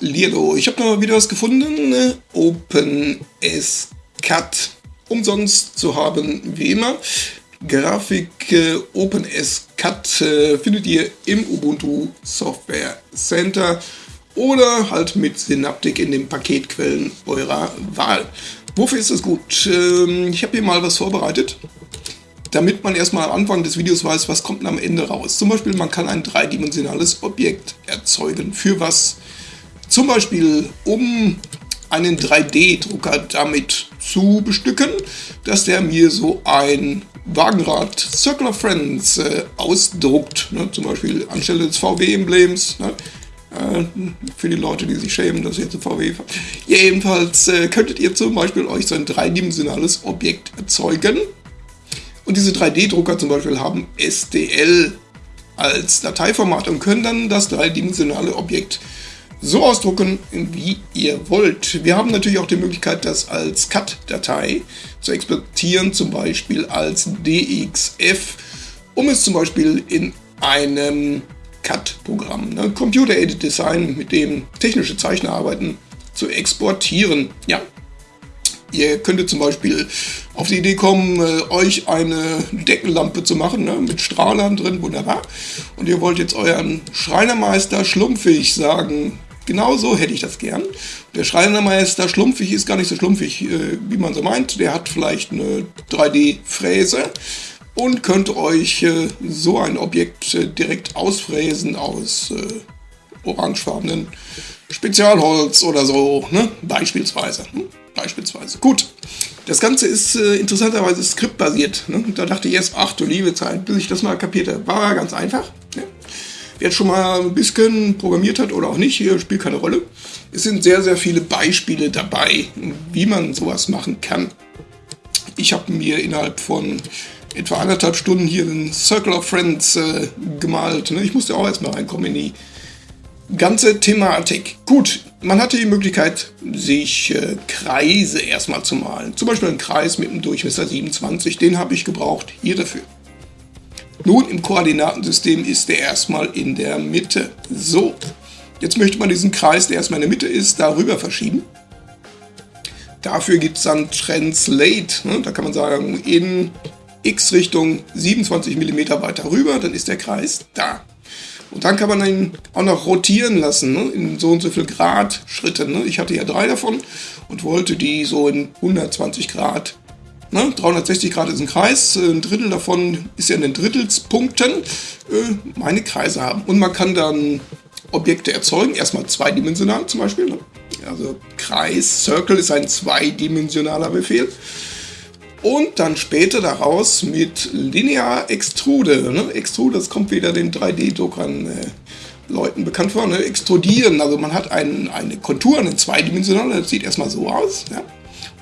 Hallihallo, ich habe noch wieder was gefunden. OpenSCAD umsonst zu haben, wie immer. Grafik äh, OpenSCAD äh, findet ihr im Ubuntu Software Center oder halt mit Synaptic in den Paketquellen eurer Wahl. Wofür ist das gut? Ähm, ich habe hier mal was vorbereitet, damit man erstmal am Anfang des Videos weiß, was kommt am Ende raus. Zum Beispiel, man kann ein dreidimensionales Objekt erzeugen. Für was? Zum Beispiel, um einen 3D-Drucker damit zu bestücken, dass der mir so ein Wagenrad Circle of Friends äh, ausdruckt. Ne? Zum Beispiel anstelle des VW-Emblems. Ne? Äh, für die Leute, die sich schämen, dass ihr zu VW fahrt. Jedenfalls äh, könntet ihr zum Beispiel euch so ein dreidimensionales Objekt erzeugen. Und diese 3D-Drucker zum Beispiel haben STL als Dateiformat und können dann das dreidimensionale Objekt so ausdrucken, wie ihr wollt. Wir haben natürlich auch die Möglichkeit, das als CAD-Datei zu exportieren, zum Beispiel als DXF, um es zum Beispiel in einem CAD-Programm, ne, Computer Aided Design, mit dem technische Zeichner arbeiten, zu exportieren. Ja, Ihr könntet zum Beispiel auf die Idee kommen, äh, euch eine Deckenlampe zu machen, ne, mit Strahlern drin, wunderbar. Und ihr wollt jetzt euren Schreinermeister schlumpfig sagen, Genau so hätte ich das gern. Der Schreinermeister schlumpfig ist gar nicht so schlumpfig, äh, wie man so meint. Der hat vielleicht eine 3D-Fräse und könnte euch äh, so ein Objekt äh, direkt ausfräsen aus orangefarbenen Spezialholz oder so, ne? beispielsweise. Hm? Beispielsweise. Gut, das Ganze ist äh, interessanterweise skriptbasiert. Ne? Da dachte ich erst, ach du liebe Zeit, bis ich das mal kapierte. War ganz einfach. Wer schon mal ein bisschen programmiert hat oder auch nicht, hier spielt keine Rolle. Es sind sehr, sehr viele Beispiele dabei, wie man sowas machen kann. Ich habe mir innerhalb von etwa anderthalb Stunden hier einen Circle of Friends äh, gemalt. Ne? Ich musste auch erstmal reinkommen in die ganze Thematik. Gut, man hatte die Möglichkeit, sich äh, Kreise erstmal zu malen. Zum Beispiel einen Kreis mit einem Durchmesser 27, den habe ich gebraucht hier dafür. Nun, im Koordinatensystem ist der erstmal in der Mitte. So, jetzt möchte man diesen Kreis, der erstmal in der Mitte ist, darüber verschieben. Dafür gibt es dann Translate. Ne? Da kann man sagen, in x-Richtung 27 mm weiter rüber, dann ist der Kreis da. Und dann kann man ihn auch noch rotieren lassen, ne? in so und so viel Grad Schritten. Ne? Ich hatte ja drei davon und wollte die so in 120 Grad Ne? 360 Grad ist ein Kreis, äh, ein Drittel davon ist ja in den Drittelspunkten äh, meine Kreise haben. Und man kann dann Objekte erzeugen, erstmal zweidimensional zum Beispiel. Ne? Also Kreis, Circle ist ein zweidimensionaler Befehl. Und dann später daraus mit Linear Extrude. Ne? Extrude, das kommt wieder den 3D-Druckern äh, Leuten bekannt vor. Ne? Extrudieren, also man hat ein, eine Kontur, eine zweidimensionale, das sieht erstmal so aus. Ja?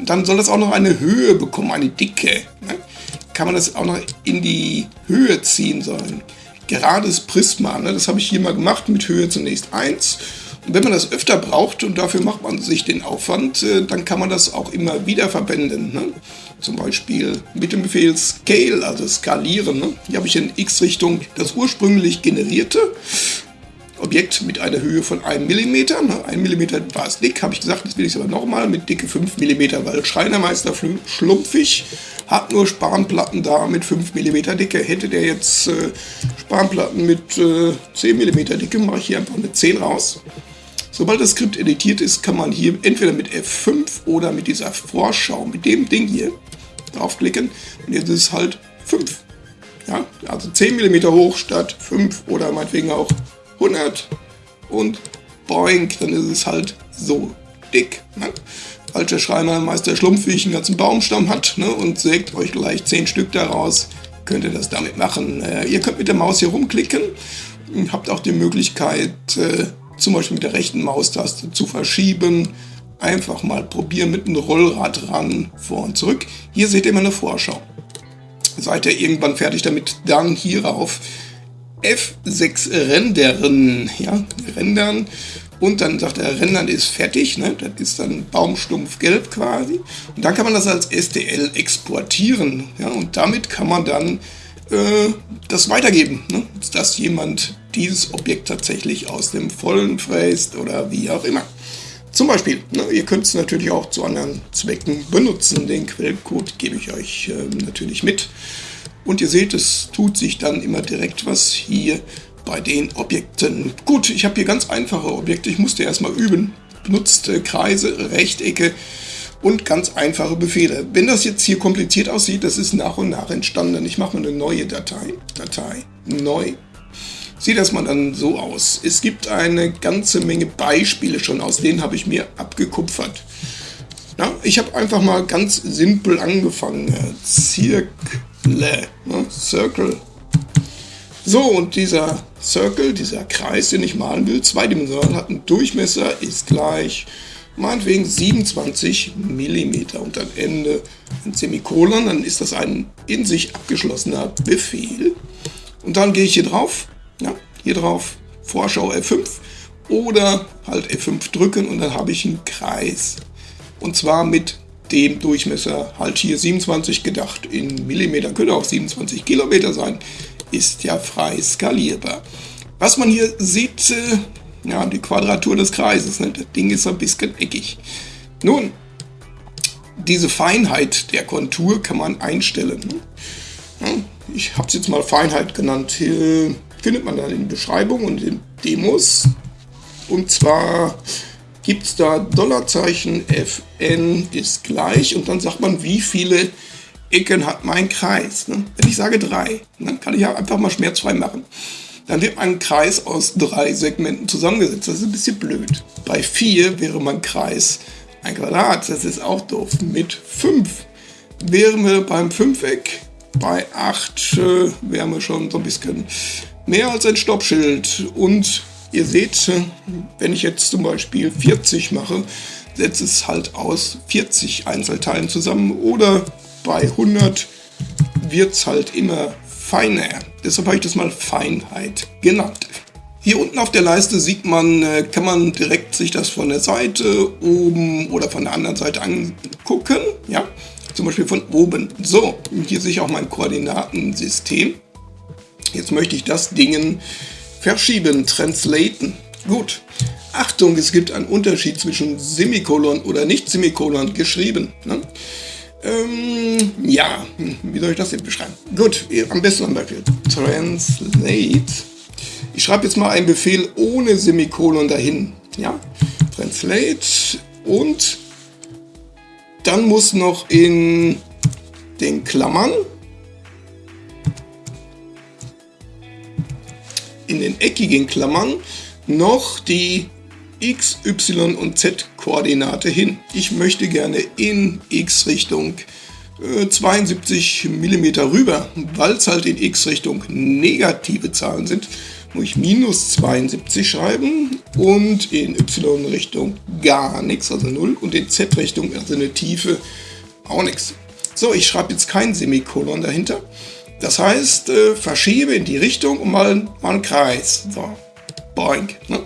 Dann soll das auch noch eine Höhe bekommen, eine Dicke. Ne? Kann man das auch noch in die Höhe ziehen sollen. Gerades Prisma, ne? das habe ich hier mal gemacht mit Höhe zunächst 1. Und wenn man das öfter braucht und dafür macht man sich den Aufwand, äh, dann kann man das auch immer wieder verwenden. Ne? Zum Beispiel mit dem Befehl Scale, also skalieren. Ne? Hier habe ich in x-Richtung das ursprünglich generierte Objekt mit einer Höhe von 1 mm. 1 mm war es dick, habe ich gesagt, das will ich aber nochmal mit dicke 5 mm, weil Schreinermeister schlumpfig hat nur Spanplatten da mit 5 mm Dicke. Hätte der jetzt äh, Spanplatten mit äh, 10 mm Dicke, mache ich hier einfach eine 10 raus. Sobald das Skript editiert ist, kann man hier entweder mit F5 oder mit dieser Vorschau, mit dem Ding hier, draufklicken. Und jetzt ist es halt 5. Ja, also 10 mm hoch statt 5 oder meinetwegen auch 100 und boink, dann ist es halt so dick. Ne? Als der Schreinermeister schlumpfig einen ganzen Baumstamm hat ne, und sägt euch gleich 10 Stück daraus, könnt ihr das damit machen. Äh, ihr könnt mit der Maus hier rumklicken, habt auch die Möglichkeit, äh, zum Beispiel mit der rechten Maustaste zu verschieben. Einfach mal probieren mit einem Rollrad ran, vor und zurück. Hier seht ihr meine Vorschau. Seid ihr irgendwann fertig damit, dann hierauf F6 rendern, ja, rendern. Und dann sagt er, rendern ist fertig, ne? das ist dann Baumstumpf gelb quasi. Und dann kann man das als STL exportieren. Ja? Und damit kann man dann äh, das weitergeben, ne? dass jemand dieses Objekt tatsächlich aus dem Vollen fräst oder wie auch immer. Zum Beispiel, ne, ihr könnt es natürlich auch zu anderen Zwecken benutzen. Den Quellcode gebe ich euch äh, natürlich mit. Und ihr seht, es tut sich dann immer direkt was hier bei den Objekten. Gut, ich habe hier ganz einfache Objekte. Ich musste erstmal üben. Benutzt Kreise, Rechtecke und ganz einfache Befehle. Wenn das jetzt hier kompliziert aussieht, das ist nach und nach entstanden. Ich mache mal eine neue Datei. Datei, neu. Sieht erstmal dann so aus. Es gibt eine ganze Menge Beispiele schon, aus denen habe ich mir abgekupfert. Ja, ich habe einfach mal ganz simpel angefangen. Zirkle, ne? Circle. So, und dieser Circle, dieser Kreis, den ich malen will, zweidimensional, hat einen Durchmesser, ist gleich meinetwegen 27 mm und am Ende ein Semikolon, dann ist das ein in sich abgeschlossener Befehl. Und dann gehe ich hier drauf, ja, hier drauf, Vorschau F5 oder halt F5 drücken und dann habe ich einen Kreis. Und zwar mit dem Durchmesser halt hier 27 gedacht in Millimeter, könnte auch 27 Kilometer sein, ist ja frei skalierbar. Was man hier sieht, äh, ja, die Quadratur des Kreises. Ne? Das Ding ist ein bisschen eckig. Nun, diese Feinheit der Kontur kann man einstellen. Ne? Ich habe es jetzt mal Feinheit genannt. Hier findet man dann in Beschreibung und in Demos. Und zwar gibt es da Dollarzeichen Fn ist gleich und dann sagt man, wie viele Ecken hat mein Kreis. Ne? Wenn ich sage drei, dann kann ich ja einfach mal schmerzfrei machen. Dann wird ein Kreis aus drei Segmenten zusammengesetzt. Das ist ein bisschen blöd. Bei 4 wäre mein Kreis ein Quadrat. Das ist auch doof. Mit 5 wären wir beim Fünfeck. Bei 8 äh, wären wir schon so ein bisschen mehr als ein Stoppschild. Und ihr seht, wenn ich jetzt zum Beispiel 40 mache, setzt es halt aus 40 Einzelteilen zusammen. Oder bei 100 wird es halt immer feiner. Deshalb habe ich das mal Feinheit genannt. Hier unten auf der Leiste sieht man, äh, kann man direkt sich das von der Seite oben oder von der anderen Seite angucken. Ja, zum Beispiel von oben. So, hier sehe ich auch mein Koordinatensystem. Jetzt möchte ich das Ding verschieben, translaten. Gut. Achtung, es gibt einen Unterschied zwischen Semikolon oder nicht Semikolon geschrieben. Ne? Ähm, ja, wie soll ich das jetzt beschreiben? Gut, am besten ein Beispiel. Translate. Ich schreibe jetzt mal einen Befehl ohne Semikolon dahin. Ja, Translate und dann muss noch in den Klammern in den eckigen Klammern noch die x, y und z Koordinate hin. Ich möchte gerne in x-Richtung äh, 72 mm rüber, weil es halt in x-Richtung negative Zahlen sind, muss ich minus 72 schreiben und in y-Richtung gar nichts, also 0 und in z-Richtung, also eine Tiefe, auch nichts. So, ich schreibe jetzt kein Semikolon dahinter. Das heißt, äh, verschiebe in die Richtung und mal, mal einen Kreis. So, boink. Ne?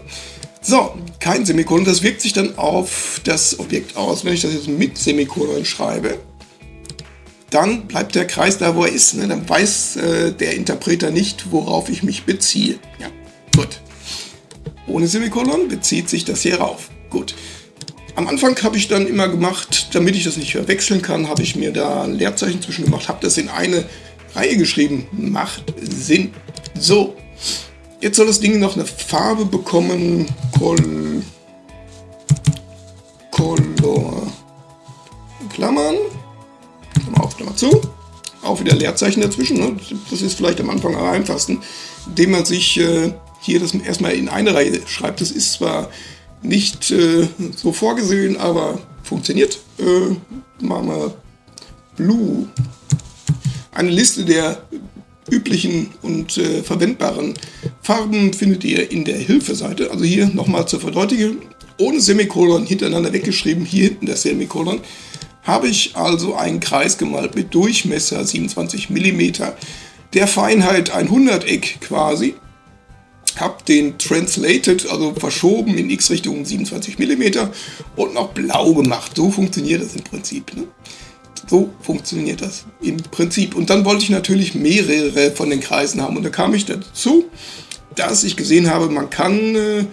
So, kein Semikolon, das wirkt sich dann auf das Objekt aus. Wenn ich das jetzt mit Semikolon schreibe, dann bleibt der Kreis da, wo er ist. Ne? Dann weiß äh, der Interpreter nicht, worauf ich mich beziehe. Ja, gut. Ohne Semikolon bezieht sich das hier rauf. Gut. Am Anfang habe ich dann immer gemacht, damit ich das nicht verwechseln kann, habe ich mir da ein Leerzeichen zwischen gemacht, habe das in eine Reihe geschrieben. Macht Sinn. So, Jetzt soll das Ding noch eine Farbe bekommen. Col Color. Klammern. Klammer auf, Klammer zu. Auch wieder Leerzeichen dazwischen. Ne? Das ist vielleicht am Anfang am einfachsten, indem man sich äh, hier das erstmal in eine Reihe schreibt. Das ist zwar nicht äh, so vorgesehen, aber funktioniert. Äh, machen wir Blue. Eine Liste der üblichen und äh, verwendbaren Farben findet ihr in der Hilfeseite. Also hier nochmal zur Verdeutlichung. Ohne Semikolon hintereinander weggeschrieben, hier hinten das Semikolon, habe ich also einen Kreis gemalt mit Durchmesser 27 mm, der Feinheit ein Hunderteck quasi. Habe den Translated, also verschoben in x-Richtung 27 mm und noch blau gemacht. So funktioniert das im Prinzip. Ne? So funktioniert das im Prinzip. Und dann wollte ich natürlich mehrere von den Kreisen haben. Und da kam ich dazu dass ich gesehen habe, man kann äh,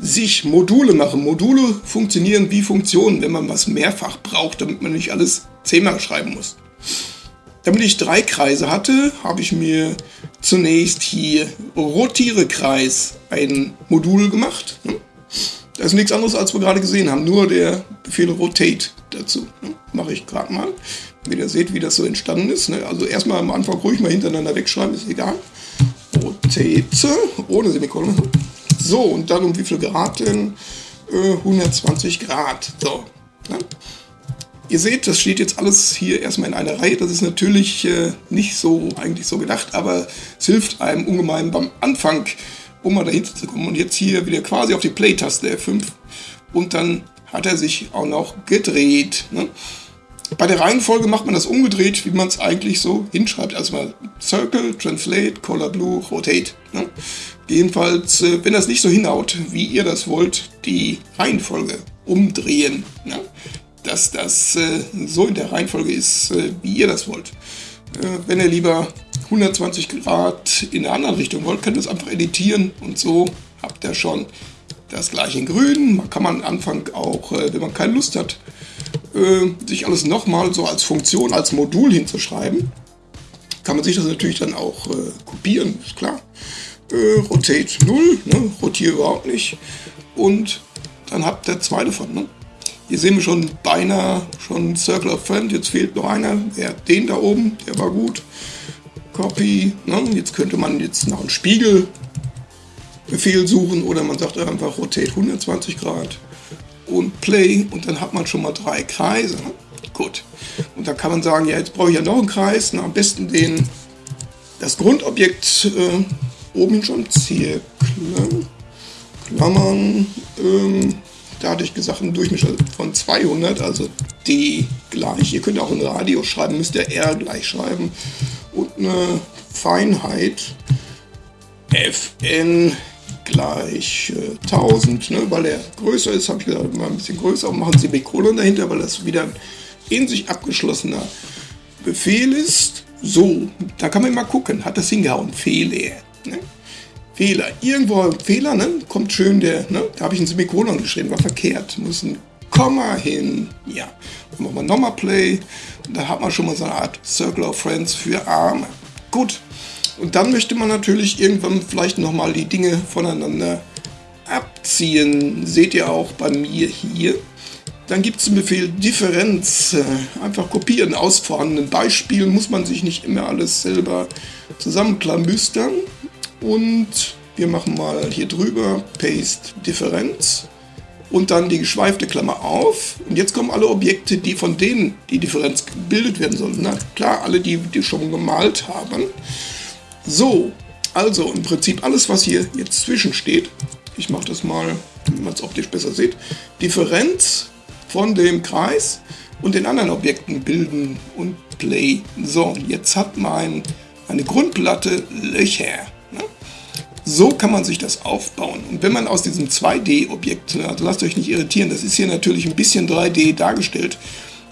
sich Module machen. Module funktionieren wie Funktionen, wenn man was mehrfach braucht, damit man nicht alles zehnmal schreiben muss. Damit ich drei Kreise hatte, habe ich mir zunächst hier Rotiere-Kreis ein Modul gemacht. Ne? Das ist nichts anderes, als wir gerade gesehen haben, nur der Befehl Rotate dazu. Ne? Mache ich gerade mal, damit ihr seht, wie das so entstanden ist. Ne? Also erstmal am Anfang ruhig mal hintereinander wegschreiben, ist egal. Rotate, ohne Semikolon. So, und dann um wie viel Grad denn? Äh, 120 Grad. So. Ne? Ihr seht, das steht jetzt alles hier erstmal in einer Reihe. Das ist natürlich äh, nicht so eigentlich so gedacht, aber es hilft einem ungemein beim Anfang, um mal dahinter zu kommen. Und jetzt hier wieder quasi auf die Play-Taste F5 und dann hat er sich auch noch gedreht. Ne? Bei der Reihenfolge macht man das umgedreht, wie man es eigentlich so hinschreibt. Also mal Circle, Translate, Color Blue, Rotate. Ne? Jedenfalls, äh, wenn das nicht so hinhaut, wie ihr das wollt, die Reihenfolge umdrehen. Ne? dass das äh, so in der Reihenfolge ist, äh, wie ihr das wollt. Wenn ihr lieber 120 Grad in der anderen Richtung wollt, könnt ihr es einfach editieren und so habt ihr schon das gleiche in grün. Man kann man am Anfang auch, äh, wenn man keine Lust hat, äh, sich alles nochmal so als Funktion, als Modul hinzuschreiben. Kann man sich das natürlich dann auch äh, kopieren, ist klar. Rotate 0, ne? rotiere überhaupt nicht. Und dann habt ihr zwei davon. Ne? Hier sehen wir schon beinahe schon Circle of Friend. Jetzt fehlt noch einer. Der, den da oben, der war gut. Copy. Ne? Jetzt könnte man jetzt nach einem Spiegelbefehl suchen oder man sagt einfach Rotate 120 Grad und Play und dann hat man schon mal drei Kreise. Ne? Gut. Und dann kann man sagen, ja, jetzt brauche ich ja noch einen Kreis. Na, am besten den, das Grundobjekt äh, oben schon Zirkel, Klammern, ähm, da hatte ich gesagt, ein Durchmesser von 200, also D gleich. Ihr könnt auch ein Radio schreiben, müsst ihr R gleich schreiben. Und eine Feinheit Fn gleich äh, 1000. Ne? Weil er größer ist, habe ich gesagt, mal ein bisschen größer und machen Sie Semikolon dahinter, weil das wieder ein in sich abgeschlossener Befehl ist. So, da kann man mal gucken, hat das hingehauen, Fehler. Ne? Fehler. Irgendwo Fehler, ne? Kommt schön der, ne? Da habe ich ein Semikolon geschrieben, war verkehrt. Muss ein Komma hin. Ja. Dann machen wir nochmal Play. Da hat man schon mal so eine Art Circle of Friends für Arme. Gut. Und dann möchte man natürlich irgendwann vielleicht nochmal die Dinge voneinander abziehen. Seht ihr auch bei mir hier. Dann gibt es den Befehl Differenz. Einfach kopieren aus vorhandenen Beispielen. Muss man sich nicht immer alles selber zusammenklamüstern. Und wir machen mal hier drüber Paste Differenz und dann die geschweifte Klammer auf. Und jetzt kommen alle Objekte, die von denen die Differenz gebildet werden sollen. Na klar, alle, die die schon gemalt haben. So, also im Prinzip alles, was hier jetzt zwischen steht. Ich mache das mal, damit man es optisch besser sieht. Differenz von dem Kreis und den anderen Objekten bilden und Play. So, jetzt hat mein, meine Grundplatte Löcher. So kann man sich das aufbauen. Und wenn man aus diesem 2D-Objekt, also lasst euch nicht irritieren, das ist hier natürlich ein bisschen 3D dargestellt.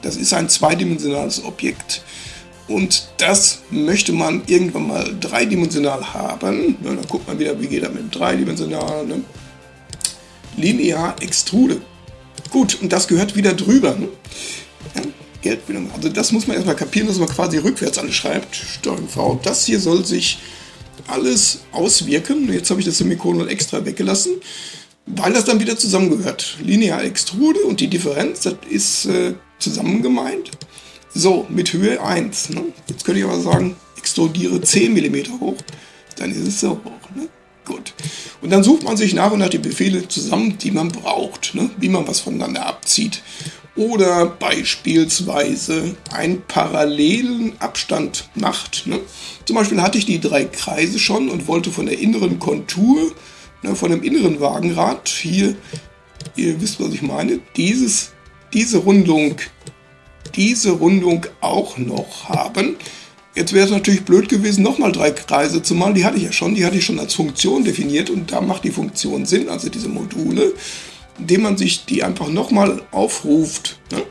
Das ist ein zweidimensionales Objekt. Und das möchte man irgendwann mal dreidimensional haben. Ja, dann guckt man wieder, wie geht das mit dreidimensional. Ne? Linear Extrude. Gut, und das gehört wieder drüber. Ne? Ja, Geldbildung. Also das muss man erstmal kapieren, dass man quasi rückwärts alles schreibt. Steuerung V. Das hier soll sich alles auswirken. Jetzt habe ich das Semikolon extra weggelassen, weil das dann wieder zusammengehört. Linear Extrude und die Differenz, das ist äh, zusammen gemeint. So, mit Höhe 1. Ne? Jetzt könnte ich aber sagen, extrudiere 10 mm hoch. Dann ist es so hoch. Ne? Gut. Und dann sucht man sich nach und nach die Befehle zusammen, die man braucht, ne? wie man was voneinander abzieht oder beispielsweise einen parallelen Abstand macht. Ne? Zum Beispiel hatte ich die drei Kreise schon und wollte von der inneren Kontur, ne, von dem inneren Wagenrad, hier, ihr wisst, was ich meine, dieses, diese Rundung, diese Rundung auch noch haben. Jetzt wäre es natürlich blöd gewesen, nochmal drei Kreise zu malen. Die hatte ich ja schon, die hatte ich schon als Funktion definiert und da macht die Funktion Sinn, also diese Module indem man sich die einfach nochmal aufruft. Ne?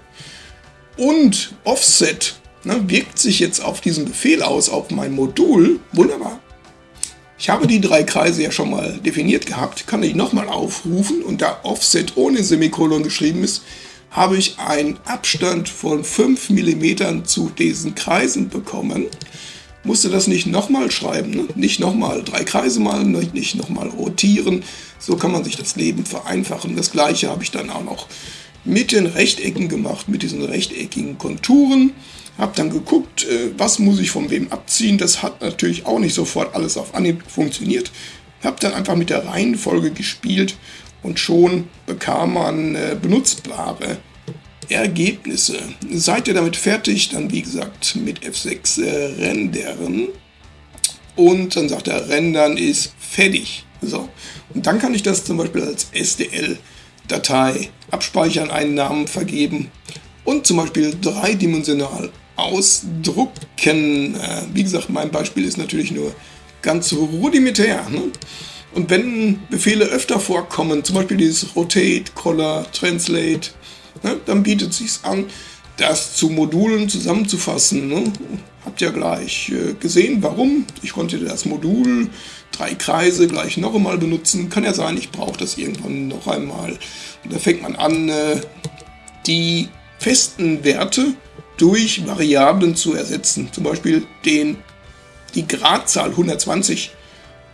Und Offset ne, wirkt sich jetzt auf diesen Befehl aus, auf mein Modul. Wunderbar. Ich habe die drei Kreise ja schon mal definiert gehabt, kann ich nochmal aufrufen und da Offset ohne Semikolon geschrieben ist, habe ich einen Abstand von 5 mm zu diesen Kreisen bekommen. Musste das nicht nochmal schreiben, ne? nicht nochmal drei Kreise malen, nicht nochmal rotieren. So kann man sich das Leben vereinfachen. Das gleiche habe ich dann auch noch mit den Rechtecken gemacht, mit diesen rechteckigen Konturen. Habe dann geguckt, äh, was muss ich von wem abziehen. Das hat natürlich auch nicht sofort alles auf Anhieb funktioniert. Habe dann einfach mit der Reihenfolge gespielt und schon bekam man äh, benutzbare Ergebnisse. Seid ihr damit fertig, dann wie gesagt mit F6 äh, rendern und dann sagt er, rendern ist fertig. So. Und dann kann ich das zum Beispiel als STL-Datei abspeichern, einen Namen vergeben und zum Beispiel dreidimensional ausdrucken. Äh, wie gesagt, mein Beispiel ist natürlich nur ganz rudimentär. Ne? Und wenn Befehle öfter vorkommen, zum Beispiel dieses Rotate, Color, Translate, ne, dann bietet es sich an, das zu Modulen zusammenzufassen. Ne? Habt ihr gleich äh, gesehen, warum. Ich konnte das Modul, drei Kreise gleich noch einmal benutzen. Kann ja sein, ich brauche das irgendwann noch einmal. Und da fängt man an, äh, die festen Werte durch Variablen zu ersetzen. Zum Beispiel den, die Gradzahl 120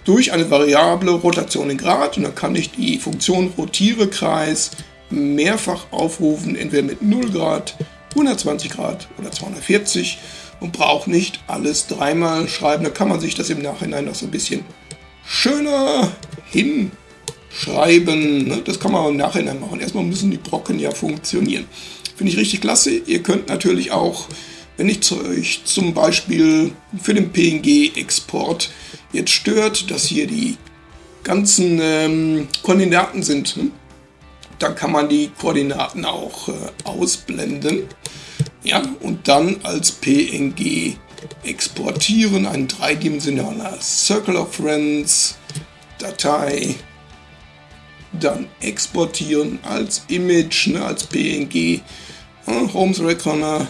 durch eine Variable Rotation in Grad und dann kann ich die Funktion rotiere Kreis mehrfach aufrufen, entweder mit 0 Grad, 120 Grad oder 240 und brauche nicht alles dreimal schreiben. Da kann man sich das im Nachhinein noch so ein bisschen schöner hinschreiben. Ne? Das kann man im Nachhinein machen. Erstmal müssen die Brocken ja funktionieren. Finde ich richtig klasse. Ihr könnt natürlich auch, wenn ich euch zum Beispiel für den PNG-Export jetzt stört, dass hier die ganzen ähm, Koordinaten sind, hm? Dann kann man die Koordinaten auch äh, ausblenden. Ja, und dann als PNG exportieren, ein dreidimensionaler Circle of Friends Datei, dann exportieren als Image, ne, als PNG, äh, Homes Reckoner,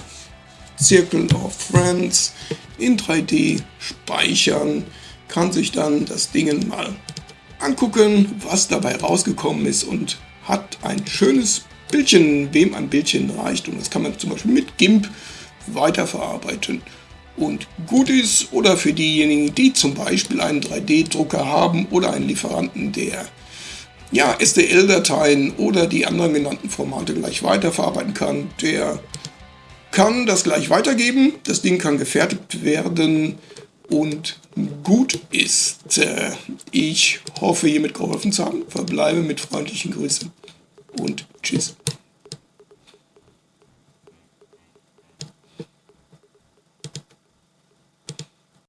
Circle of Friends in 3D speichern, kann sich dann das Ding mal angucken, was dabei rausgekommen ist und hat ein schönes Bildchen, wem ein Bildchen reicht. Und das kann man zum Beispiel mit GIMP weiterverarbeiten. Und gut ist, oder für diejenigen, die zum Beispiel einen 3D-Drucker haben oder einen Lieferanten, der ja, STL-Dateien oder die anderen genannten Formate gleich weiterverarbeiten kann, der kann das gleich weitergeben. Das Ding kann gefertigt werden und gut ist. Äh, ich hoffe, hiermit geholfen zu haben. Verbleibe mit freundlichen Grüßen und tschüss.